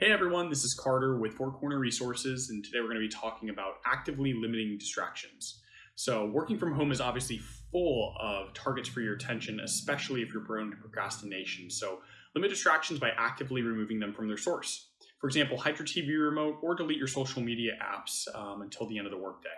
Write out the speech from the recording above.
Hey everyone, this is Carter with Four Corner Resources, and today we're going to be talking about actively limiting distractions. So, working from home is obviously full of targets for your attention, especially if you're prone to procrastination. So, limit distractions by actively removing them from their source. For example, hide your TV remote or delete your social media apps um, until the end of the workday.